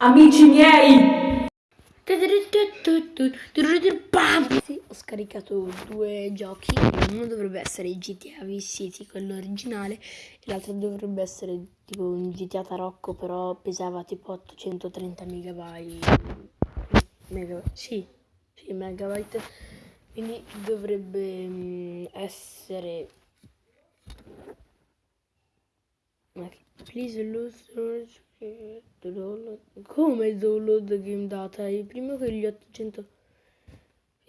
Amici miei! Sì, ho scaricato due giochi, uno dovrebbe essere GTA Vice City, quello originale, e l'altro dovrebbe essere tipo un GTA Tarocco, però pesava tipo 830 megabyte. Mega, sì, sì, megabyte. Quindi dovrebbe mm, essere... Please lose come il download game data? Il primo che gli 800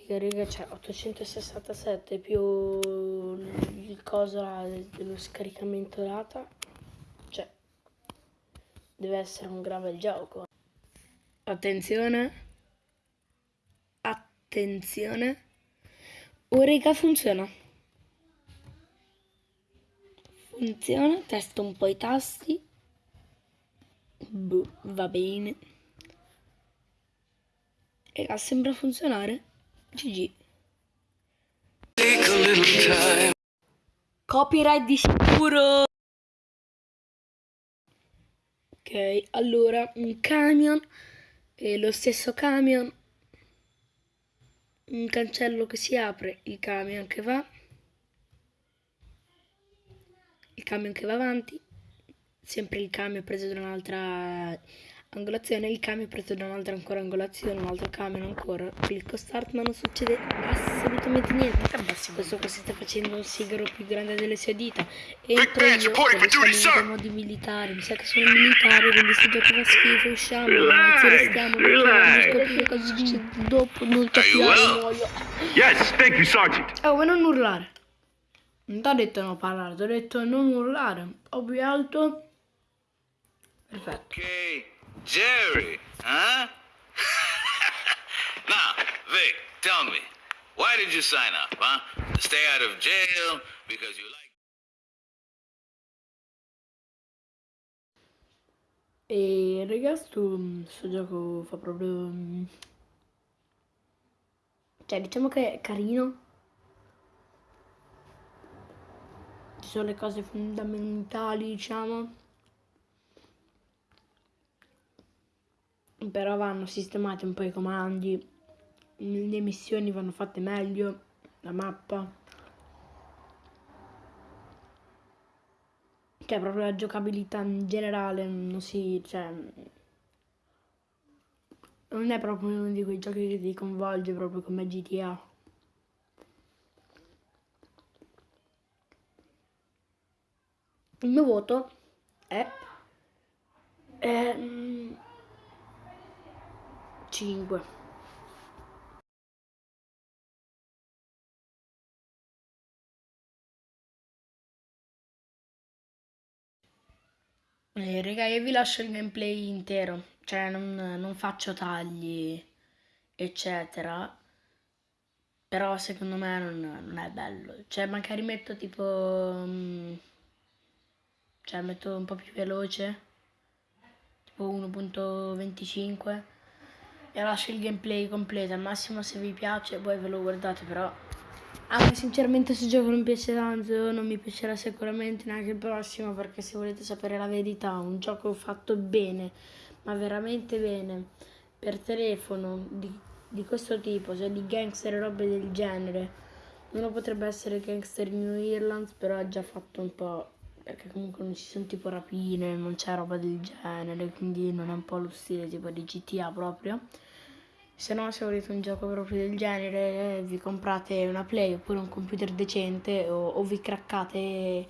Riga, riga, c'è 867 più il coso dello scaricamento data. Cioè, deve essere un grave gioco. Attenzione. Attenzione. Oh, riga, funziona. Funziona, testo un po' i tasti. Boh, va bene. E sembra funzionare. GG. Copyright di sicuro. Ok, allora un camion e lo stesso camion un cancello che si apre, il camion che va, il camion che va avanti, sempre il camion preso da un'altra angolazione, il camion preso da un'altra ancora angolazione, un altro camion ancora, clicco start ma non succede assolutamente niente. Questo qua si sta facendo un sigaro più grande delle sue dita. Entro io con i modi militari, mi sa che sono militare, quindi se gioco fa schifo, usciamo, ragazzi, restiamo, non scoprire cosa succede dopo, non capiamo, muoio. Yes, thank you, Sergeant. Oh, ma non urlare. Non ti ho detto non parlare, ti ho detto non urlare. Ho più alto. Perfetto. Okay, Jerry, huh? now, Vic, tell me, why did you sign up, huh? To stay out of jail because you like. E ragazzi, sto, sto gioco fa proprio... Cioè, diciamo che è carino. Ci sono le cose fondamentali, diciamo. Però vanno sistemati un po' i comandi. Le missioni vanno fatte meglio. La mappa. Cioè, proprio la giocabilità in generale non si... Cioè, non è proprio uno di quei giochi che ti coinvolge proprio come GTA. Il mio voto è... è 5. Eh, raga, io vi lascio il gameplay intero, cioè non, non faccio tagli, eccetera. Però secondo me non, non è bello. Cioè magari metto tipo... mm, cioè metto un po' più veloce, tipo 1.25 e lascio il gameplay completo. Al massimo se vi piace poi ve lo guardate però. Anche sinceramente se gioco non piace tanto non mi piacerà sicuramente neanche il prossimo perché se volete sapere la verità un gioco fatto bene ma veramente bene per telefono di, di questo tipo cioè di gangster e robe del genere uno potrebbe essere gangster New Irland però è già fatto un po' perché comunque non ci sono tipo rapine, non c'è roba del genere, quindi non è un po' lo stile tipo di GTA proprio. Se no, se volete un gioco proprio del genere, vi comprate una Play oppure un computer decente o, o vi craccate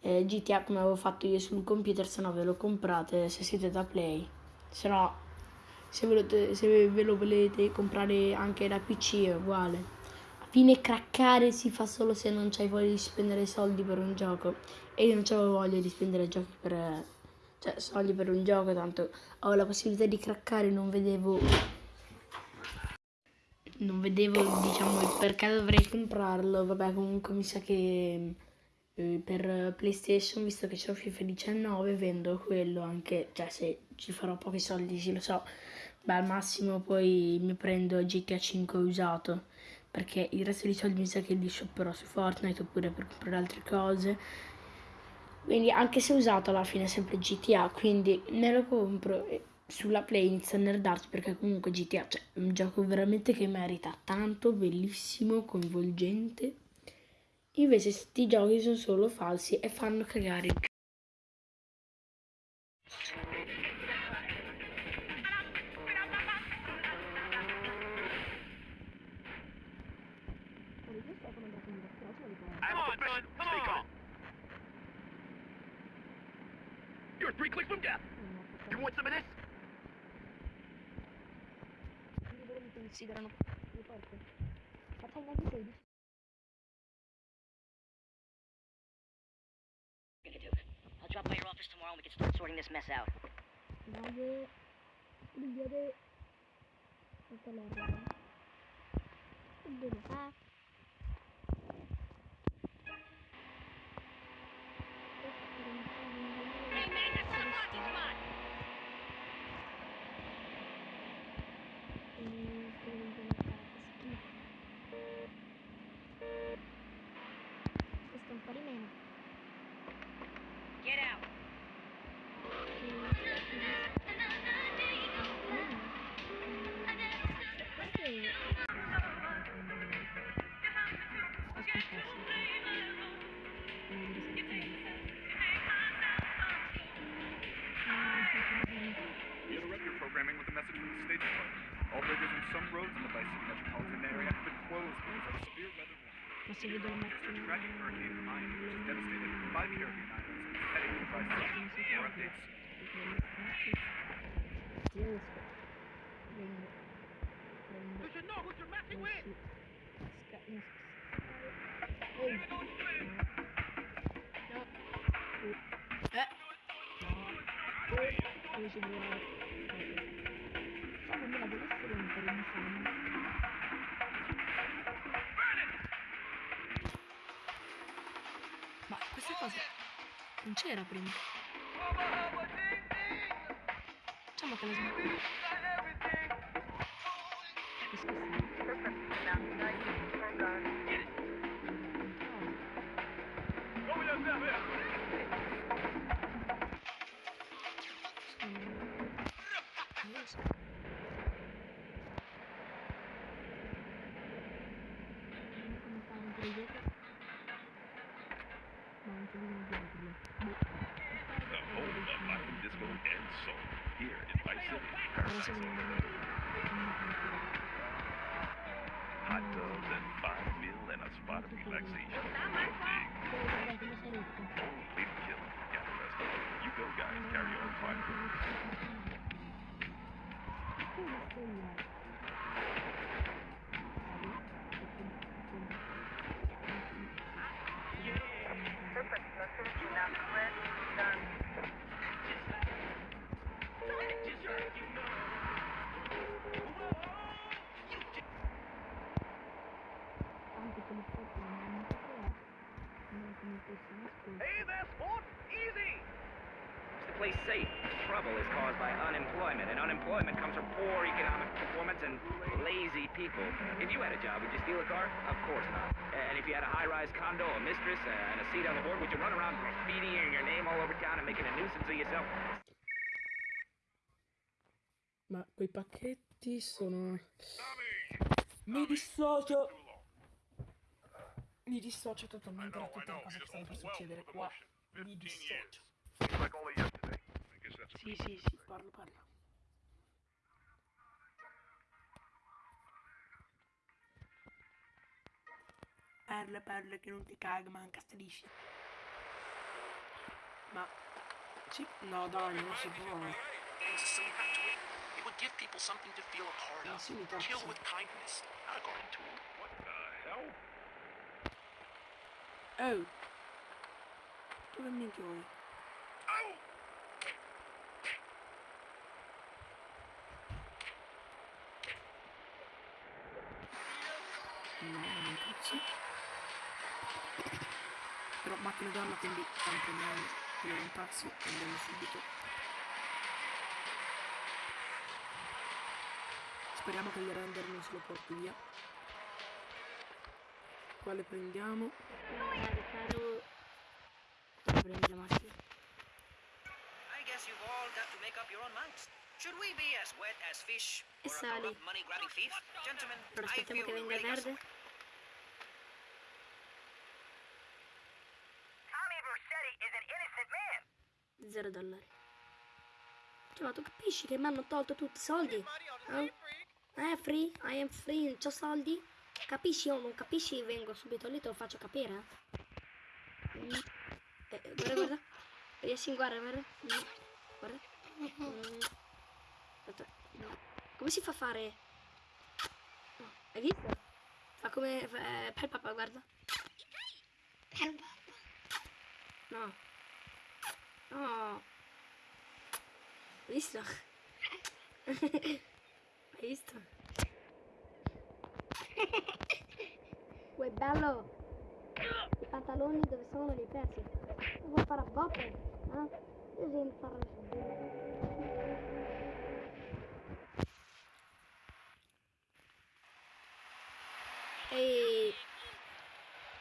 eh, GTA come avevo fatto io sul computer, se no ve lo comprate se siete da Play. Se no, se, volete, se ve lo volete comprare anche da PC è uguale fine craccare si fa solo se non c'hai voglia di spendere soldi per un gioco e io non avevo voglia di spendere giochi per cioè soldi per un gioco tanto ho la possibilità di craccare non vedevo non vedevo diciamo il perché dovrei comprarlo. Vabbè comunque mi sa che eh, per PlayStation visto che c'ho FIFA 19 vendo quello anche cioè se ci farò pochi soldi sì lo so. Beh al massimo poi mi prendo GTA 5 usato perché il resto dei soldi mi sa che li shopperò su Fortnite oppure per comprare altre cose quindi anche se usato alla fine è sempre GTA quindi me lo compro e sulla Play inizio a nerdarci perché comunque GTA cioè, è un gioco veramente che merita tanto, bellissimo, coinvolgente. Invece sti giochi sono solo falsi e fanno cagare You want some of this? mi considerano le porte. Facciamo neanche 16. gonna do. I'll drop by your office tomorrow and we can start sorting this mess out. Dai, prendere questa merda. Dove fa? 5 Caribbean islands, heading to Triforce. More updates. You should know what you're messing with! Uh. Non c'era prima. Facciamo che la smetto. Hot tubs and fine meal and a spot of relaxation. Big Guarda come sei rotto. lead killing. Got the rest of it. You go, guys. Carry on fine. Unemployment, and unemployment comes from poor economic performance and lazy people. If you had a job, would you steal a car? Of course not. And if you had a high-rise condo, a mistress, uh, and a seat on the board, would you run around graffitiing your name all over town and making a nuisance of yourself? Ma quei pacchetti sono... Mi dissocio! Mi dissocio totalmente da tutte le cose che stanno per succedere qua. Mi dissocio. Seems like only yesterday. I guess that's a Sì, sì, sì, parlo, parlo. Parla, parla che non ti caga, manca striscia. Ma... Sì, no dai, non si può. It would give people something to feel a part of. Kill with kindness, not according to What the hell? Oh! Dove minchia vuoi? No, non cazzo. Macchina d'arma quindi tanto non è un taxi andiamo subito. Speriamo che il render non se lo porti via. Quale prendiamo? Quale prendi la macchina? guess you've all got to make up your own minds. Should we be as wet as fish E or a sali. corrupt money-grabbing thief? Gentlemen, I aspettiamo feel che venga really verde. 0 dollari. Cioè, ma tu capisci che mi hanno tolto tutti i soldi? Eh? eh, free? I am free, non ho soldi? Capisci o non capisci? Vengo subito lì, te lo faccio capire. Eh. Mm. Eh, eh, guarda, guarda. Riesci, guarda, guarda. Mm. Guarda. Mm. mm. Come si fa a fare? Oh, hai visto? Fa come... Eh, per papà, guarda. Per papà. No. No. Hai visto? Hai visto? Uè bello! I pantaloni dove sono li hai persi? Vuoi fare a botte? Eh? Io devo fare Ehi!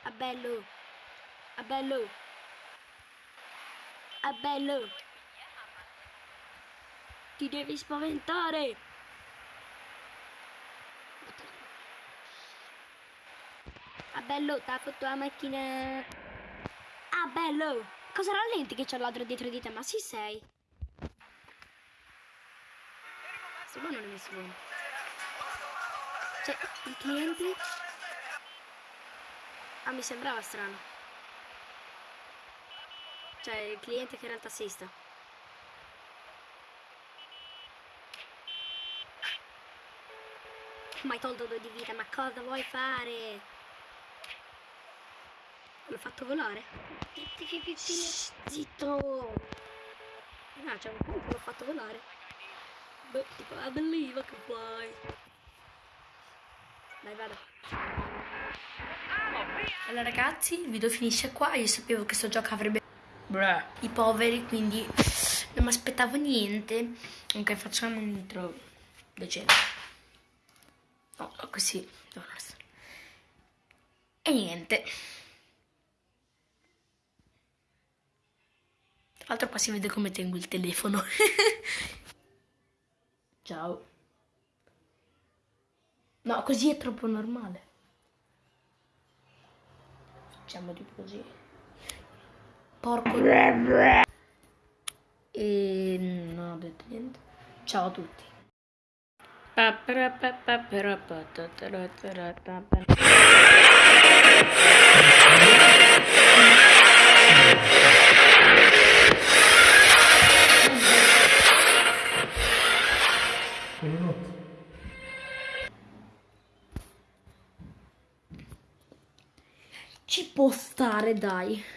A bello! A bello! A bello! Ti devi spaventare! Ah bello, t'ha fatto la macchina. Ah bello! Cosa rallenti che c'è l'altro dietro di te? Ma sì sei. Sto buono non è messo buono. Cioè, i clienti. Ah, mi sembrava strano. Cioè, il cliente che era il tassista. Mi hai tolto due di vita, ma cosa vuoi fare? L'ho fatto volare. Zitto! Ah, c'è un punto, l'ho fatto volare. Beh, tipo, I believe I can fly. Dai, vado. Allora ragazzi, il video finisce qua. Io sapevo che questo gioco avrebbe Bruh. i poveri, quindi non mi aspettavo niente. Ok, facciamo un intro decente. No, così. E niente. Tra l'altro qua si vede come tengo il telefono. Ciao. No, così è troppo normale. Facciamo tipo così. Porco. E non ho detto niente. Ciao a tutti. Ci può stare, dai.